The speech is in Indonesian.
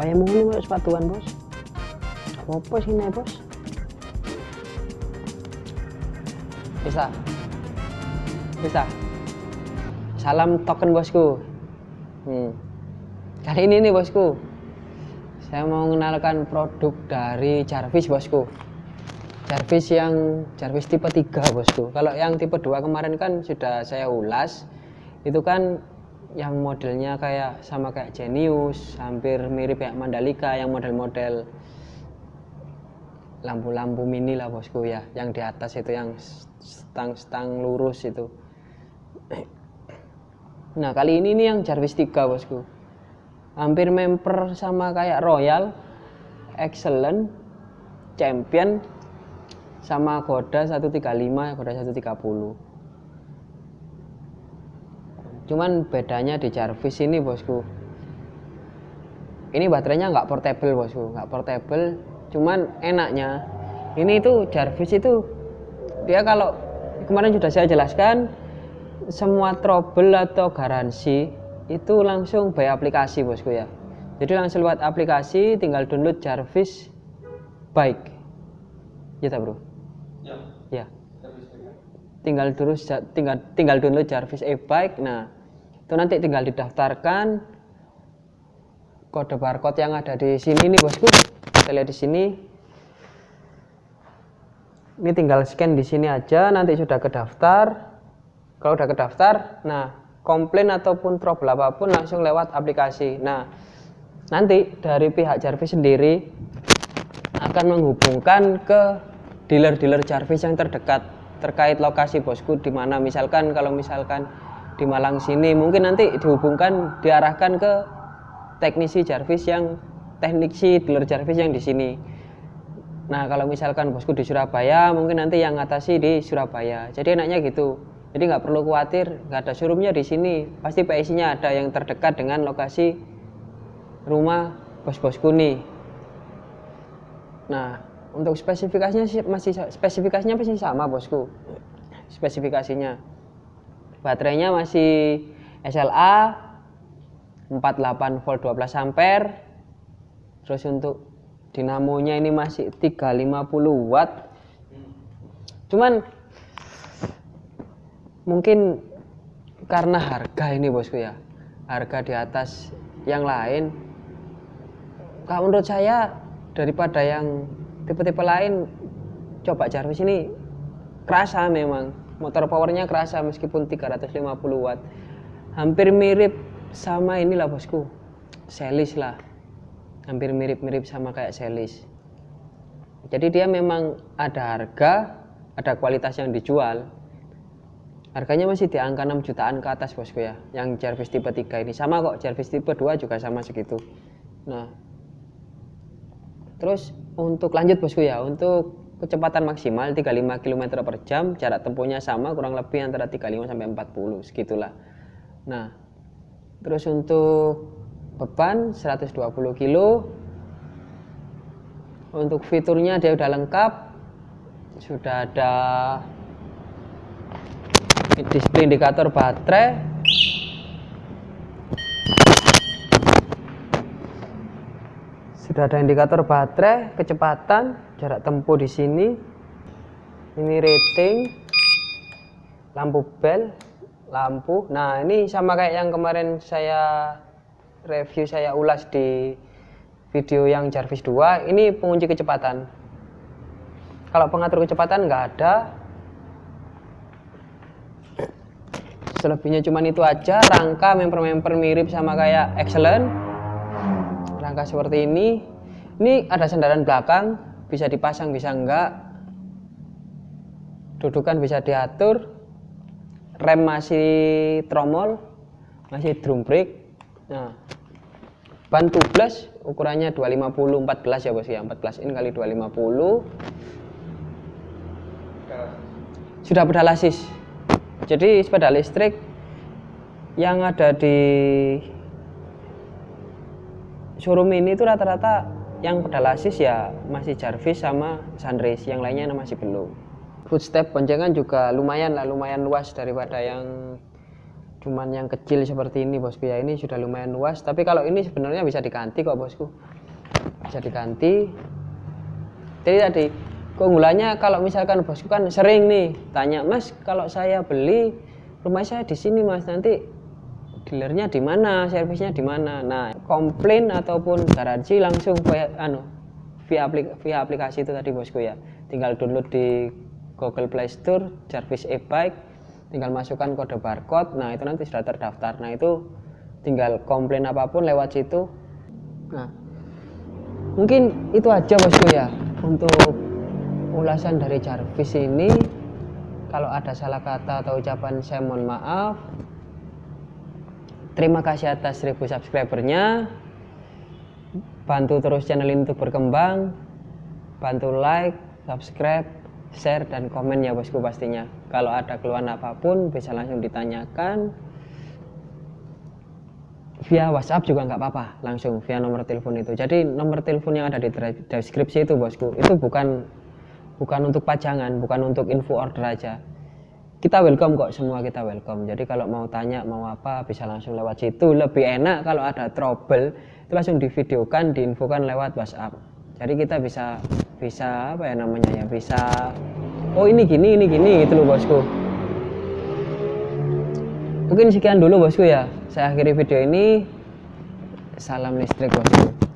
Wayang ini mau sepatuan bos. Apa sini bos? Bisa. Bisa. Salam token bosku. Hmm. Kali ini nih bosku, saya mau mengenalkan produk dari Jarvis bosku. Jarvis yang Jarvis tipe 3 bosku. Kalau yang tipe 2 kemarin kan sudah saya ulas. Itu kan yang modelnya kayak sama kayak Genius, hampir mirip kayak Mandalika yang model-model lampu-lampu mini lah bosku ya, yang di atas itu yang stang-stang lurus itu. Nah kali ini nih yang Jarvis 3 bosku. Hampir memper sama kayak Royal Excellent Champion Sama Goda 135 Goda 130 Cuman bedanya di Jarvis ini bosku. Ini baterainya nggak portable bosku. Nggak portable Cuman enaknya. Ini itu Jarvis itu Dia kalau kemarin sudah saya jelaskan semua trouble atau garansi itu langsung by aplikasi bosku ya. Jadi langsung lewat aplikasi tinggal download Jarvis Bike. Ya bro? Ya. Ya. Tinggal terus tinggal tinggal download Jarvis e-bike. Nah itu nanti tinggal didaftarkan kode barcode yang ada di sini nih bosku. Kita lihat di sini. Ini tinggal scan di sini aja nanti sudah kedaftar. Kalau udah kedaftar nah komplain ataupun trouble apa pun langsung lewat aplikasi. Nah nanti dari pihak Jarvis sendiri akan menghubungkan ke dealer-dealer Jarvis yang terdekat terkait lokasi bosku di mana. Misalkan kalau misalkan di Malang sini mungkin nanti dihubungkan diarahkan ke teknisi Jarvis yang teknisi dealer Jarvis yang di sini nah kalau misalkan bosku di Surabaya mungkin nanti yang ngatasi di Surabaya jadi enaknya gitu jadi nggak perlu khawatir, nggak ada showroomnya di sini. Pasti PIC-nya ada yang terdekat dengan lokasi rumah bos-bosku nih. Nah, untuk spesifikasinya masih spesifikasinya masih sama bosku. Spesifikasinya. Baterainya masih SLA 48 volt 12 ampere. Terus untuk dinamonya ini masih 350 watt. Cuman mungkin karena harga ini bosku ya harga di atas yang lain kalau menurut saya daripada yang tipe-tipe lain coba Jarvis ini kerasa memang motor powernya kerasa meskipun 350 watt hampir mirip sama inilah bosku Celis lah hampir mirip-mirip sama kayak Celis jadi dia memang ada harga ada kualitas yang dijual Harganya masih di angka 6 jutaan ke atas bosku ya. Yang Jarvis tipe 3 ini sama kok, Jarvis tipe 2 juga sama segitu. Nah. Terus untuk lanjut bosku ya, untuk kecepatan maksimal 35 km per jam, jarak tempuhnya sama kurang lebih antara 35 sampai 40 segitulah. Nah. Terus untuk beban 120 kg. Untuk fiturnya dia udah lengkap. Sudah ada display indikator baterai sudah ada indikator baterai kecepatan jarak tempuh di sini. Ini rating lampu bel lampu. Nah ini sama kayak yang kemarin saya review saya ulas di video yang Jarvis 2 ini pengunci kecepatan. Kalau pengatur kecepatan nggak ada. Selebihnya cuman itu aja. Rangka member-member mirip sama kayak excellent rangka seperti ini ini ada sandaran belakang bisa dipasang bisa enggak. Dudukan bisa diatur rem masih tromol masih drum brake nah ban tubeless ukurannya 250 14 ya bos ya 14 in kali 250 sudah pedalasis. Jadi sepeda listrik yang ada di showroom ini itu rata-rata yang pedal assist ya masih Jarvis sama Sunrace yang lainnya masih belum. Footstep boncengan juga lumayan lah lumayan luas daripada yang cuman yang kecil seperti ini bosku ya ini sudah lumayan luas. Tapi kalau ini sebenarnya bisa diganti kok bosku. Bisa diganti. Jadi tadi keunggulannya kalau misalkan bosku kan sering nih tanya mas kalau saya beli rumah saya di sini mas. Nanti dealernya di mana servisnya di mana. Nah komplain ataupun garansi langsung via anu via, aplik via aplikasi itu tadi bosku ya. Tinggal download di Google Play Store Jarvis e-bike tinggal masukkan kode barcode. Nah itu nanti sudah terdaftar. Nah itu tinggal komplain apa pun lewat situ. Nah mungkin itu aja bosku ya untuk ulasan dari Jarvis ini. Kalau ada salah kata atau ucapan saya mohon maaf terima kasih atas 1000 subscribernya. Bantu terus channel ini untuk berkembang. Bantu like subscribe share dan komen ya bosku pastinya. Kalau ada keluhan apa pun bisa langsung ditanyakan. Via WhatsApp juga nggak apa-apa langsung via nomor telepon itu. Jadi nomor telepon yang ada di deskripsi itu bosku itu bukan bukan untuk pajangan bukan untuk info order aja kita welcome kok semua kita welcome. Jadi kalau mau tanya mau apa bisa langsung lewat situ. Lebih enak kalau ada trouble itu langsung divideokan diinfokan lewat WhatsApp. Jadi kita bisa bisa apa ya namanya ya bisa oh ini gini ini gini gitu loh bosku. Mungkin sekian dulu bosku ya. Saya akhiri video ini. Salam listrik bosku